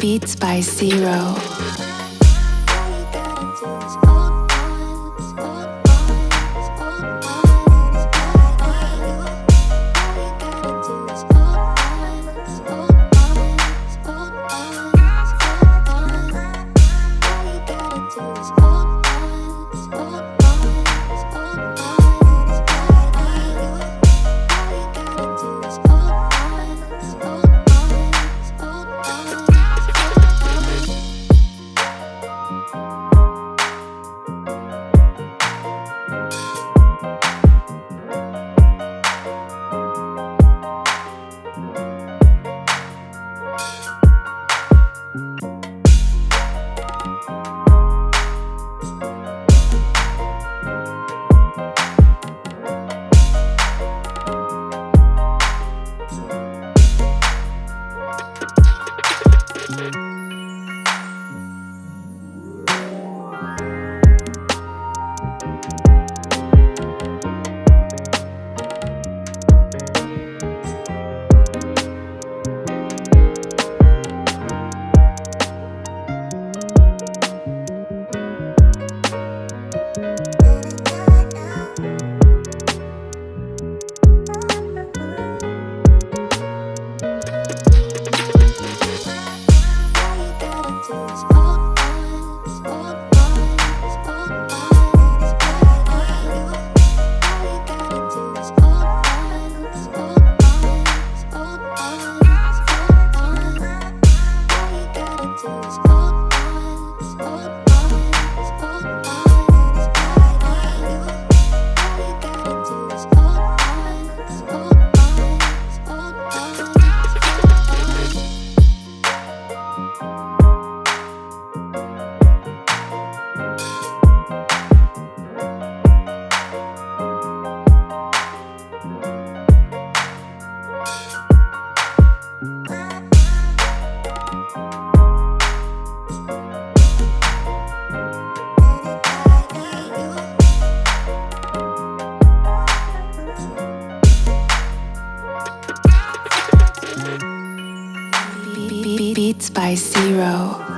Beats by Zero. Beats by Zero.